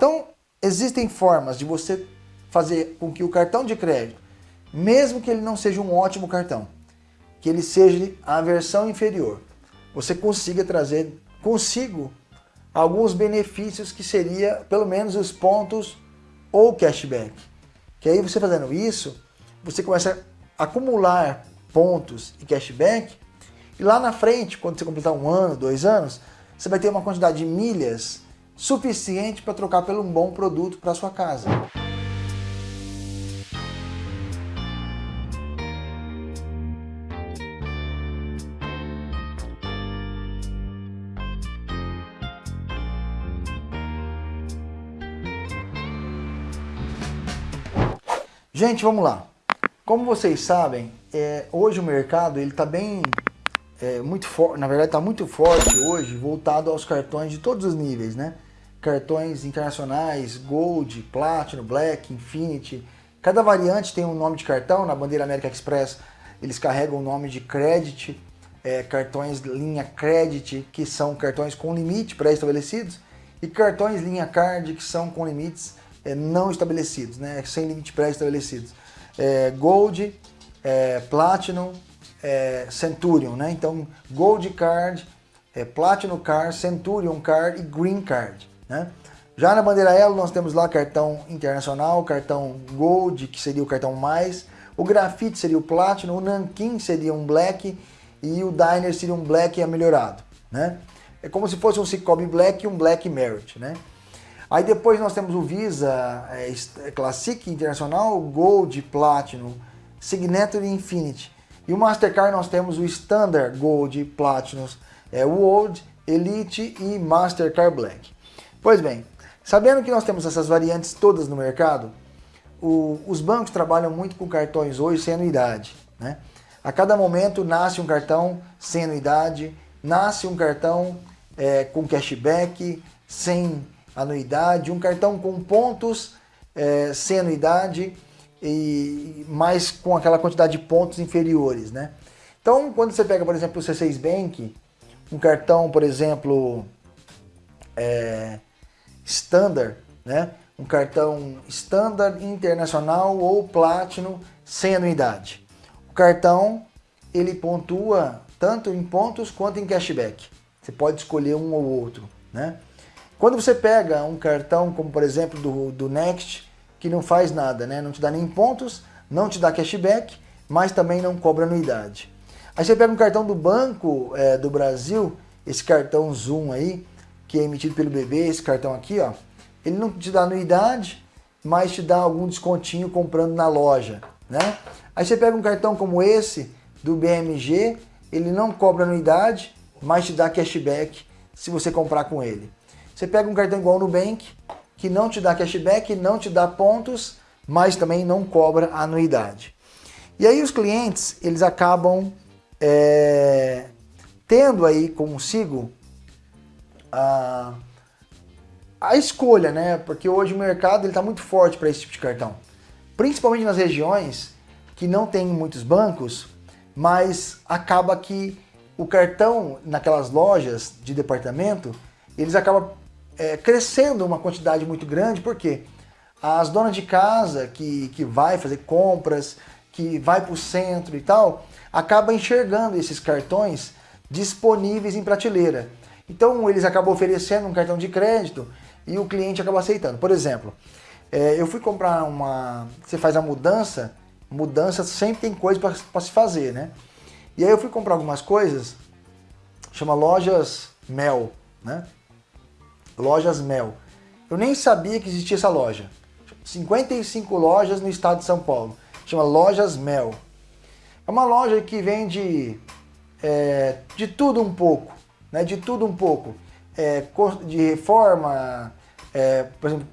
Então, existem formas de você fazer com que o cartão de crédito, mesmo que ele não seja um ótimo cartão, que ele seja a versão inferior, você consiga trazer consigo alguns benefícios que seria pelo menos os pontos ou cashback. Que aí você fazendo isso, você começa a acumular pontos e cashback e lá na frente, quando você completar um ano, dois anos, você vai ter uma quantidade de milhas suficiente para trocar por um bom produto para sua casa. Gente, vamos lá. Como vocês sabem, é, hoje o mercado ele está bem, é, muito forte, na verdade está muito forte hoje, voltado aos cartões de todos os níveis, né? Cartões internacionais, Gold, Platinum, Black, Infinity. Cada variante tem um nome de cartão, na bandeira América Express eles carregam o nome de Credit, é, cartões linha Credit, que são cartões com limite pré-estabelecidos, e cartões linha Card, que são com limites é, não estabelecidos, né, sem limite pré-estabelecidos. É, Gold, é, Platinum, é, Centurion, né? Então, Gold Card, é, Platinum Card, Centurion Card e Green Card, né? Já na bandeira Elo nós temos lá cartão internacional, cartão Gold, que seria o cartão mais, o Grafite seria o Platinum, o Nankin seria um Black e o Diner seria um Black melhorado, né? É como se fosse um Cicobi Black e um Black Merit, né? Aí depois nós temos o Visa é, é, Classic Internacional, Gold, Platinum, Signature Infinity. E o Mastercard nós temos o Standard, Gold, Platinum, é, World, Elite e Mastercard Black. Pois bem, sabendo que nós temos essas variantes todas no mercado, o, os bancos trabalham muito com cartões hoje sem anuidade. Né? A cada momento nasce um cartão sem anuidade, nasce um cartão é, com cashback, sem anuidade, um cartão com pontos é, sem anuidade, e mais com aquela quantidade de pontos inferiores, né? Então, quando você pega, por exemplo, o C6 Bank, um cartão, por exemplo, é, Standard, né? Um cartão Standard Internacional ou Platinum sem anuidade. O cartão, ele pontua tanto em pontos quanto em cashback. Você pode escolher um ou outro, né? Quando você pega um cartão, como por exemplo do, do Next, que não faz nada, né? não te dá nem pontos, não te dá cashback, mas também não cobra anuidade. Aí você pega um cartão do Banco é, do Brasil, esse cartão Zoom aí, que é emitido pelo BB, esse cartão aqui, ó, ele não te dá anuidade, mas te dá algum descontinho comprando na loja, né? Aí você pega um cartão como esse, do BMG, ele não cobra anuidade, mas te dá cashback se você comprar com ele. Você pega um cartão igual no Nubank, que não te dá cashback, não te dá pontos, mas também não cobra anuidade. E aí os clientes, eles acabam é, tendo aí consigo a, a escolha, né? Porque hoje o mercado está muito forte para esse tipo de cartão. Principalmente nas regiões que não tem muitos bancos, mas acaba que o cartão naquelas lojas de departamento, eles acabam é, crescendo uma quantidade muito grande, porque as donas de casa que, que vai fazer compras, que vai para o centro e tal, acaba enxergando esses cartões disponíveis em prateleira. Então eles acabam oferecendo um cartão de crédito e o cliente acaba aceitando. Por exemplo, é, eu fui comprar uma... Você faz a mudança, mudança sempre tem coisa para se fazer, né? E aí eu fui comprar algumas coisas, chama Lojas Mel, né? Lojas Mel. Eu nem sabia que existia essa loja. 55 lojas no estado de São Paulo. Chama Lojas Mel. É uma loja que vende é, de tudo um pouco. Né? De tudo um pouco. É, de reforma, é, por exemplo,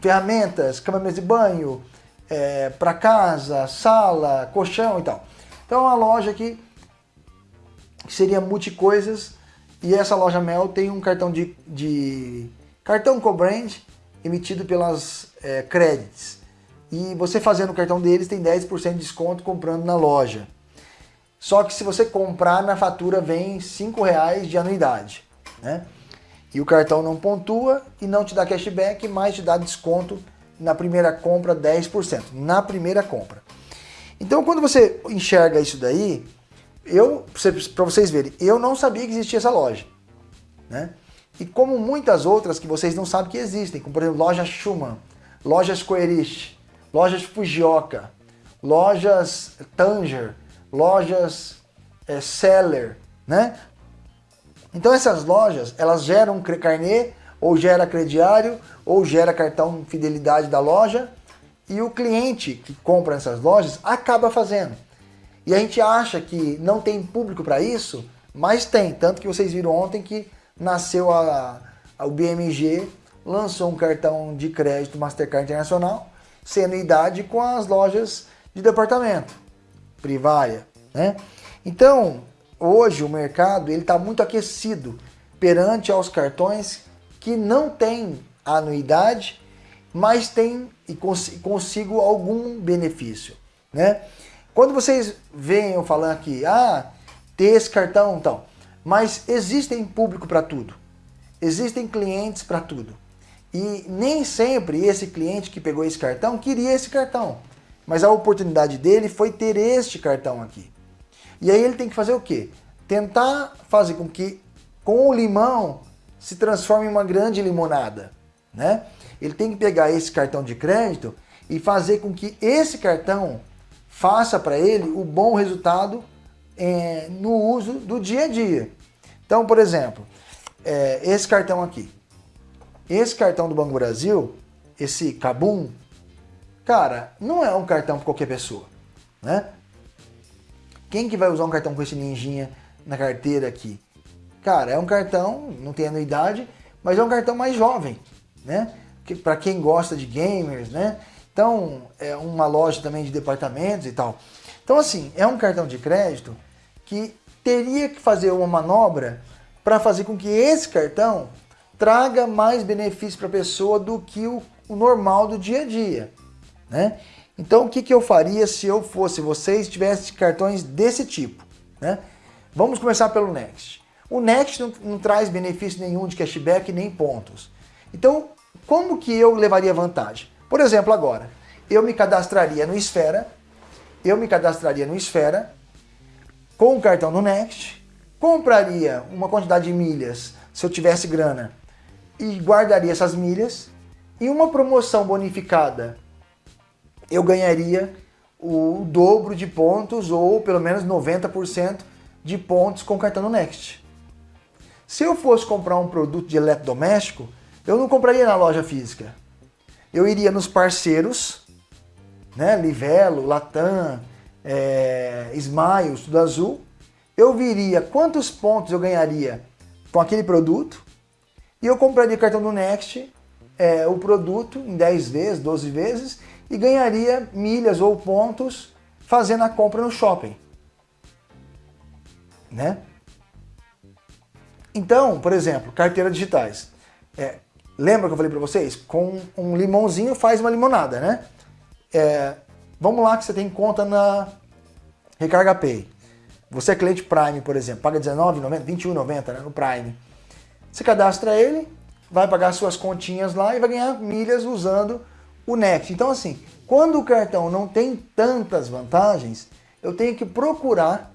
ferramentas, cama de banho, é, para casa, sala, colchão e tal. Então é uma loja que seria multicoisas e essa loja Mel tem um cartão de, de cartão co-brand emitido pelas é, credits. E você fazendo o cartão deles tem 10% de desconto comprando na loja. Só que se você comprar na fatura vem R$ reais de anuidade. Né? E o cartão não pontua e não te dá cashback, mas te dá desconto na primeira compra 10%. Na primeira compra. Então quando você enxerga isso daí, eu, para vocês verem, eu não sabia que existia essa loja. Né? E como muitas outras que vocês não sabem que existem, como por exemplo loja Schumann, lojas Coerich, lojas Fujioka, lojas Tanger, lojas é, Seller, né? Então essas lojas, elas geram carnê, ou gera crediário, ou gera cartão fidelidade da loja, e o cliente que compra nessas lojas acaba fazendo. E a gente acha que não tem público para isso, mas tem. Tanto que vocês viram ontem que nasceu a, a, o BMG, lançou um cartão de crédito Mastercard Internacional, sem anuidade com as lojas de departamento, Privaia. Né? Então, hoje o mercado está muito aquecido perante aos cartões que não têm anuidade, mas tem e cons consigo algum benefício. Né? Quando vocês eu falando aqui, ah, ter esse cartão, então, mas existem público para tudo. Existem clientes para tudo. E nem sempre esse cliente que pegou esse cartão queria esse cartão. Mas a oportunidade dele foi ter este cartão aqui. E aí ele tem que fazer o quê? Tentar fazer com que com o limão se transforme em uma grande limonada. Né? Ele tem que pegar esse cartão de crédito e fazer com que esse cartão faça para ele o bom resultado é, no uso do dia a dia. Então, por exemplo, é, esse cartão aqui. Esse cartão do Banco Brasil, esse Cabum, cara, não é um cartão para qualquer pessoa, né? Quem que vai usar um cartão com esse ninjinha na carteira aqui? Cara, é um cartão, não tem anuidade, mas é um cartão mais jovem, né? Que, para quem gosta de gamers, né? Então, é uma loja também de departamentos e tal. Então, assim, é um cartão de crédito que teria que fazer uma manobra para fazer com que esse cartão traga mais benefício para a pessoa do que o, o, normal do dia a dia. Né? Então, o que, que eu faria se eu fosse vocês tivesse cartões desse tipo? Né? Vamos começar pelo Next. O Next não, não traz benefício nenhum de cashback nem pontos. Então, como que eu levaria vantagem? Por exemplo, agora, eu me cadastraria no Esfera, eu me cadastraria no Esfera, com o cartão do Next, compraria uma quantidade de milhas, se eu tivesse grana, e guardaria essas milhas, e uma promoção bonificada, eu ganharia o dobro de pontos, ou pelo menos 90% de pontos com o cartão do Next. Se eu fosse comprar um produto de eletrodoméstico, eu não compraria na loja física. Eu iria nos parceiros, né, Livelo, Latam, é, Smiles, tudo azul, eu viria quantos pontos eu ganharia com aquele produto e eu compraria o cartão do Next, é, o produto em 10 vezes, 12 vezes e ganharia milhas ou pontos fazendo a compra no shopping. Né? Então, por exemplo, carteiras digitais. É, lembra que eu falei para vocês? Com um limãozinho faz uma limonada, né? É, vamos lá que você tem conta na Recarga Pay. Você é cliente Prime, por exemplo, paga R$19,90, R$21,90 né, no Prime. Você cadastra ele, vai pagar suas continhas lá e vai ganhar milhas usando o Next. Então assim, quando o cartão não tem tantas vantagens, eu tenho que procurar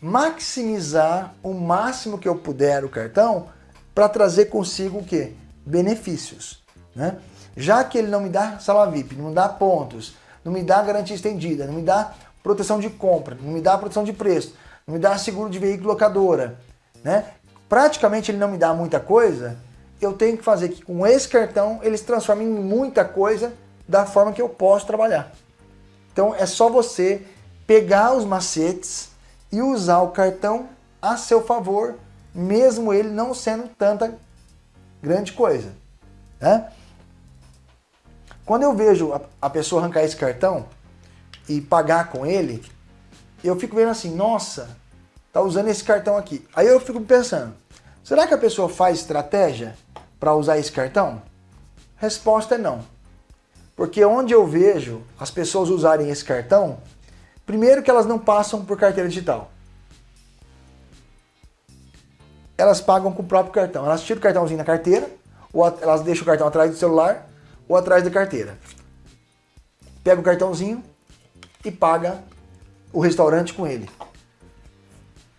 maximizar o máximo que eu puder o cartão para trazer consigo o quê? Benefícios. Né? Já que ele não me dá sala VIP, não me dá pontos, não me dá garantia estendida, não me dá proteção de compra, não me dá proteção de preço, não me dá seguro de veículo locadora, né? Praticamente ele não me dá muita coisa, eu tenho que fazer que com esse cartão ele se transforme em muita coisa da forma que eu posso trabalhar. Então é só você pegar os macetes e usar o cartão a seu favor, mesmo ele não sendo tanta grande coisa. Né? Quando eu vejo a, pessoa arrancar esse cartão, e pagar com ele, eu fico vendo assim, nossa, tá usando esse cartão aqui. Aí eu fico pensando, será que a pessoa faz estratégia para usar esse cartão? Resposta é não. Porque onde eu vejo as pessoas usarem esse cartão, primeiro que elas não passam por carteira digital. elas pagam com o próprio cartão. Elas tiram o cartãozinho na carteira, ou elas deixam o cartão atrás do celular, ou atrás da carteira. Pega o cartãozinho e paga o restaurante com ele.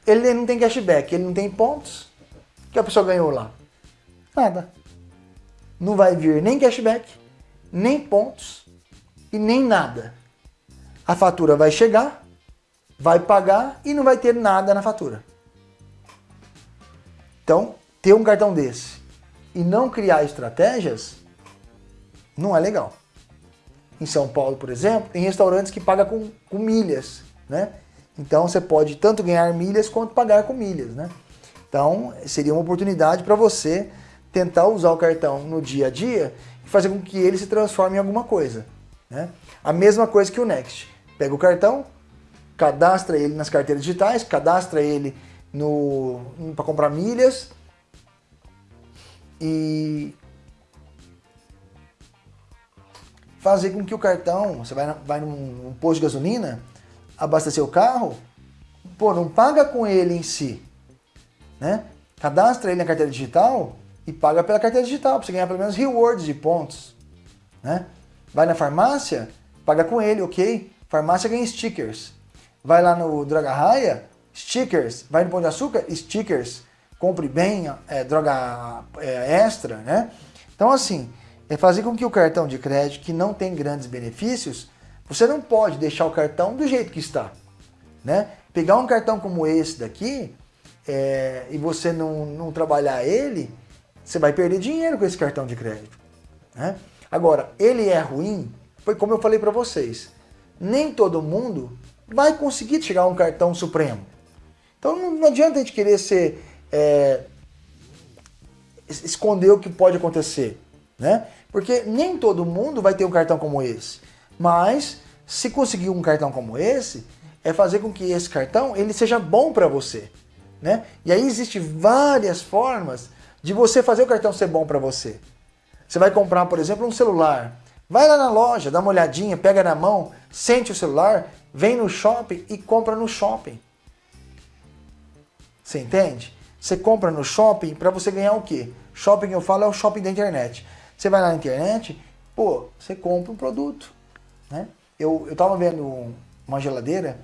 Ele não tem cashback, ele não tem pontos. O que a pessoa ganhou lá? Nada. Não vai vir nem cashback, nem pontos e nem nada. A fatura vai chegar, vai pagar e não vai ter nada na fatura. Então, ter um cartão desse e não criar estratégias não é legal. Em São Paulo, por exemplo, tem restaurantes que pagam com, com milhas, né? Então você pode tanto ganhar milhas quanto pagar com milhas, né? Então seria uma oportunidade para você tentar usar o cartão no dia a dia e fazer com que ele se transforme em alguma coisa. Né? A mesma coisa que o Next. Pega o cartão, cadastra ele nas carteiras digitais, cadastra ele no para comprar milhas e fazer com que o cartão, você vai, vai num, num posto de gasolina, abastecer o carro, pô, não paga com ele em si, né? Cadastra ele na carteira digital e paga pela carteira digital, para você ganhar pelo menos rewards de pontos, né? Vai na farmácia, paga com ele, ok? Farmácia ganha stickers. Vai lá no Droga Raia, stickers. Vai no Pão de Açúcar, stickers. Compre bem, é, droga é, extra, né? Então assim, é fazer com que o cartão de crédito, que não tem grandes benefícios, você não pode deixar o cartão do jeito que está. Né? Pegar um cartão como esse daqui é, e você não, não trabalhar ele, você vai perder dinheiro com esse cartão de crédito. Né? Agora, ele é ruim, foi como eu falei para vocês, nem todo mundo vai conseguir a um cartão supremo. Então não, não adianta a gente querer ser, é, esconder o que pode acontecer, né? Porque nem todo mundo vai ter um cartão como esse. Mas, se conseguir um cartão como esse, é fazer com que esse cartão ele seja bom para você. Né? E aí existem várias formas de você fazer o cartão ser bom para você. Você vai comprar, por exemplo, um celular. Vai lá na loja, dá uma olhadinha, pega na mão, sente o celular, vem no shopping e compra no shopping. Você entende? Você compra no shopping para você ganhar o quê? Shopping eu falo é o shopping da internet. Você vai lá na internet, pô, você compra um produto. Né? Eu, eu tava vendo uma geladeira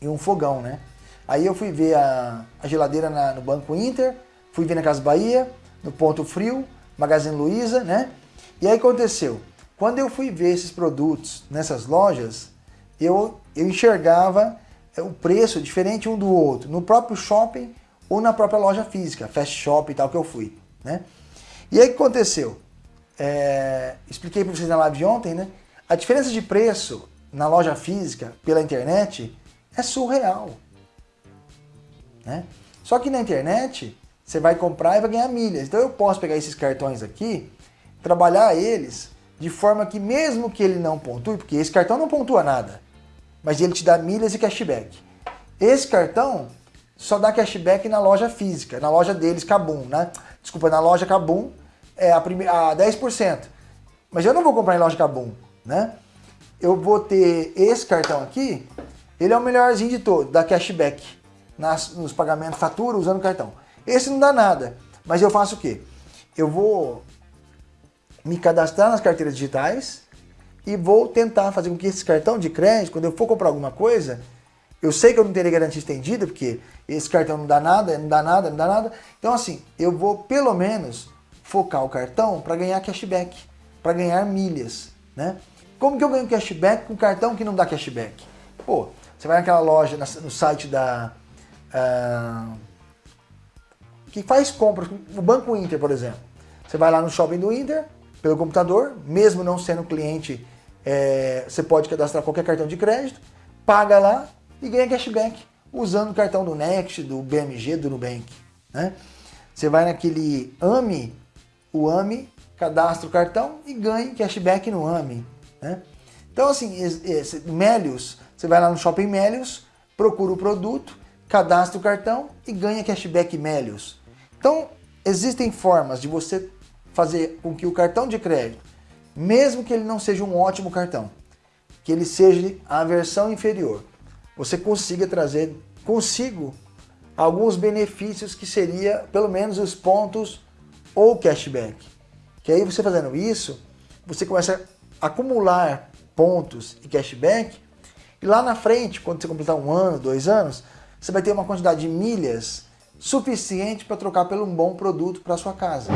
e um fogão, né? Aí eu fui ver a, a geladeira na, no Banco Inter, fui ver na Casa Bahia, no Ponto Frio, Magazine Luiza, né? E aí aconteceu, quando eu fui ver esses produtos nessas lojas, eu, eu enxergava é, o preço diferente um do outro, no próprio shopping ou na própria loja física, fast shop e tal que eu fui, né? E aí o que aconteceu? É, expliquei para vocês na live de ontem, né? A diferença de preço na loja física pela internet é surreal. Né? Só que na internet você vai comprar e vai ganhar milhas. Então eu posso pegar esses cartões aqui, trabalhar eles de forma que mesmo que ele não pontue, porque esse cartão não pontua nada, mas ele te dá milhas e cashback. Esse cartão só dá cashback na loja física, na loja deles, Kabum, né? Desculpa, na loja Kabum é a, a 10%. Mas eu não vou comprar em loja Kabum, né? Eu vou ter esse cartão aqui, ele é o melhorzinho de todos, dá cashback nas, nos pagamentos, fatura usando cartão. Esse não dá nada, mas eu faço o quê? Eu vou me cadastrar nas carteiras digitais e vou tentar fazer com que esse cartão de crédito, quando eu for comprar alguma coisa, eu sei que eu não terei garantia estendida, porque esse cartão não dá nada, não dá nada, não dá nada. Então assim, eu vou pelo menos focar o cartão para ganhar cashback, para ganhar milhas, né? Como que eu ganho cashback com cartão que não dá cashback? Pô, você vai naquela loja, no site da... Uh, que faz compras, o Banco Inter, por exemplo. Você vai lá no shopping do Inter, pelo computador, mesmo não sendo cliente, é, você pode cadastrar qualquer cartão de crédito, paga lá e ganha cashback usando o cartão do Next, do BMG, do Nubank. Né? Você vai naquele AMI, o AMI cadastra o cartão e ganha cashback no AMI. Né? Então assim, Melios, você vai lá no Shopping Melios, procura o produto, cadastra o cartão e ganha cashback Melios. Então existem formas de você fazer com que o cartão de crédito, mesmo que ele não seja um ótimo cartão, que ele seja a versão inferior, você consiga trazer consigo alguns benefícios que seria pelo menos os pontos ou cashback. Que aí você fazendo isso, você começa a acumular pontos e cashback e lá na frente, quando você completar um ano, dois anos, você vai ter uma quantidade de milhas suficiente para trocar por um bom produto para sua casa.